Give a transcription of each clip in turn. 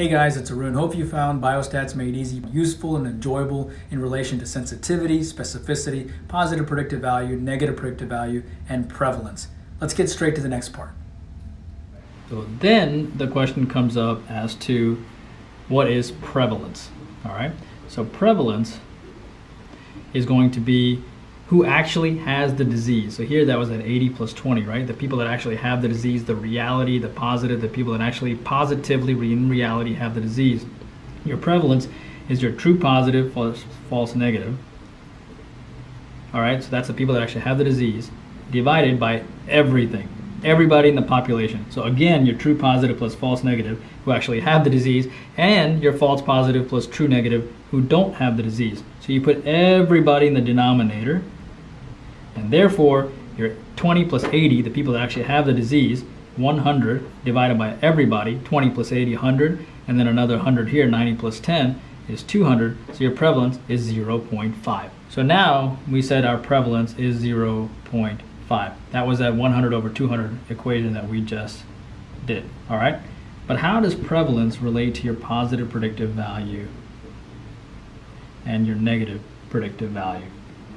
Hey guys, it's Arun. Hope you found Biostats Made Easy useful and enjoyable in relation to sensitivity, specificity, positive predictive value, negative predictive value, and prevalence. Let's get straight to the next part. So then the question comes up as to what is prevalence, all right? So prevalence is going to be who actually has the disease. So here that was at 80 plus 20, right? The people that actually have the disease, the reality, the positive, the people that actually positively in reality have the disease. Your prevalence is your true positive false, false negative. All right, so that's the people that actually have the disease divided by everything, everybody in the population. So again, your true positive plus false negative who actually have the disease and your false positive plus true negative who don't have the disease. So you put everybody in the denominator and therefore, your 20 plus 80, the people that actually have the disease, 100 divided by everybody, 20 plus 80, 100, and then another 100 here, 90 plus 10 is 200, so your prevalence is 0.5. So now we said our prevalence is 0.5. That was that 100 over 200 equation that we just did, all right? But how does prevalence relate to your positive predictive value and your negative predictive value?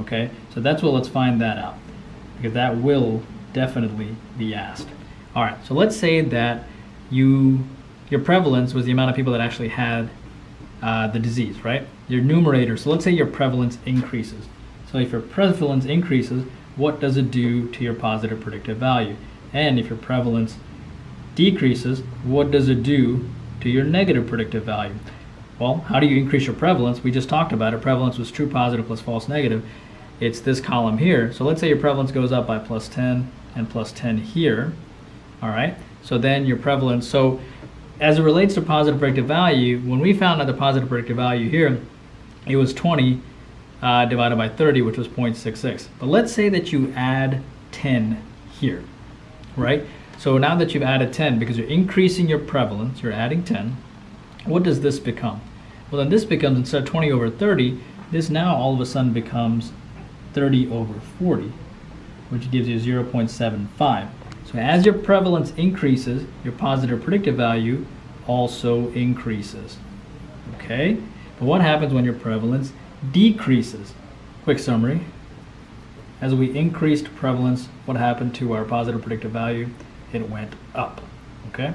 Okay, so that's what let's find that out because that will definitely be asked. All right, so let's say that you your prevalence was the amount of people that actually had uh, the disease, right? Your numerator, so let's say your prevalence increases. So if your prevalence increases, what does it do to your positive predictive value? And if your prevalence decreases, what does it do to your negative predictive value? Well, how do you increase your prevalence? We just talked about it. Prevalence was true positive plus false negative. It's this column here. So let's say your prevalence goes up by plus 10 and plus 10 here. All right. So then your prevalence, so as it relates to positive predictive value, when we found out the positive predictive value here, it was 20 uh, divided by 30, which was 0.66. But let's say that you add 10 here, right? So now that you've added 10, because you're increasing your prevalence, you're adding 10, what does this become? Well, then this becomes, instead of 20 over 30, this now all of a sudden becomes 30 over 40, which gives you 0.75. So as your prevalence increases, your positive predictive value also increases. Okay? But what happens when your prevalence decreases? Quick summary. As we increased prevalence, what happened to our positive predictive value? It went up. Okay?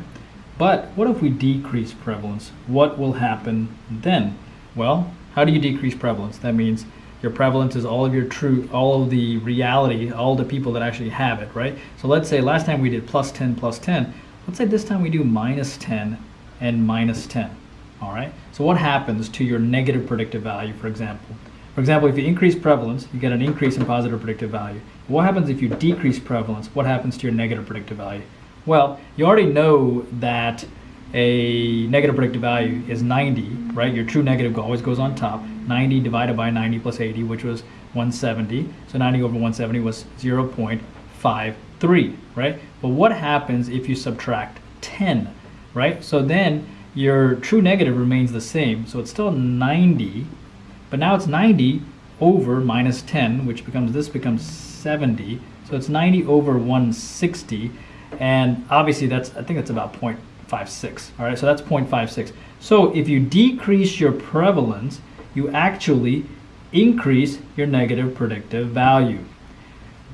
But what if we decrease prevalence? What will happen then? Well, how do you decrease prevalence? That means your prevalence is all of your true, all of the reality, all the people that actually have it, right? So let's say last time we did plus 10, plus 10. Let's say this time we do minus 10 and minus 10, all right? So what happens to your negative predictive value, for example? For example, if you increase prevalence, you get an increase in positive predictive value. What happens if you decrease prevalence? What happens to your negative predictive value? Well, you already know that a negative predictive value is 90, right? Your true negative always goes on top. 90 divided by 90 plus 80, which was 170. So 90 over 170 was 0.53, right? But what happens if you subtract 10, right? So then your true negative remains the same. So it's still 90, but now it's 90 over minus 10, which becomes, this becomes 70. So it's 90 over 160 and obviously that's, I think that's about 0.56, all right, so that's 0.56. So if you decrease your prevalence, you actually increase your negative predictive value.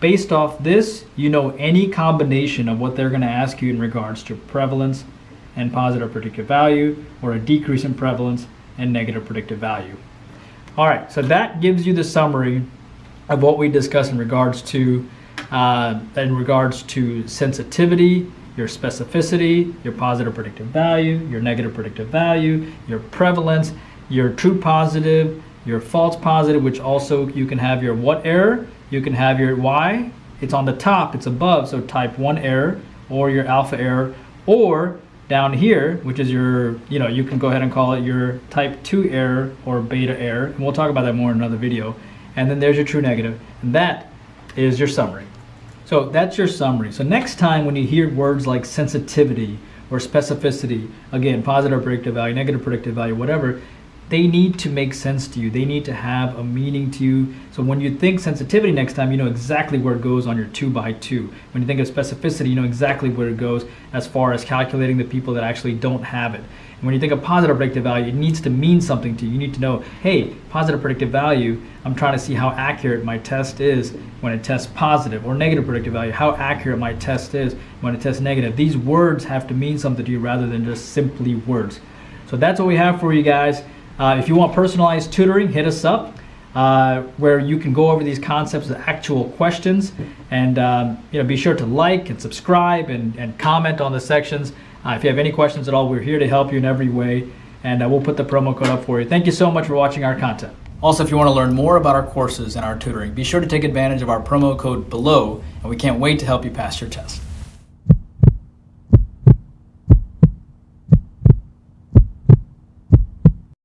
Based off this, you know any combination of what they're gonna ask you in regards to prevalence and positive predictive value, or a decrease in prevalence and negative predictive value. All right, so that gives you the summary of what we discussed in regards to uh, in regards to sensitivity, your specificity, your positive predictive value, your negative predictive value, your prevalence, your true positive, your false positive, which also you can have your what error, you can have your y, it's on the top, it's above, so type 1 error, or your alpha error, or down here, which is your, you know, you can go ahead and call it your type 2 error or beta error, and we'll talk about that more in another video. And then there's your true negative, and that is your summary. So that's your summary. So next time when you hear words like sensitivity or specificity, again, positive predictive value, negative predictive value, whatever, they need to make sense to you. They need to have a meaning to you. So when you think sensitivity next time, you know exactly where it goes on your two by two. When you think of specificity, you know exactly where it goes as far as calculating the people that actually don't have it. And when you think of positive predictive value, it needs to mean something to you. You need to know, hey, positive predictive value, I'm trying to see how accurate my test is when it tests positive, or negative predictive value, how accurate my test is when it tests negative. These words have to mean something to you rather than just simply words. So that's what we have for you guys. Uh, if you want personalized tutoring, hit us up. Uh, where you can go over these concepts with actual questions. And um, you know be sure to like and subscribe and, and comment on the sections. Uh, if you have any questions at all we're here to help you in every way. And uh, we'll put the promo code up for you. Thank you so much for watching our content. Also if you want to learn more about our courses and our tutoring be sure to take advantage of our promo code below. And we can't wait to help you pass your test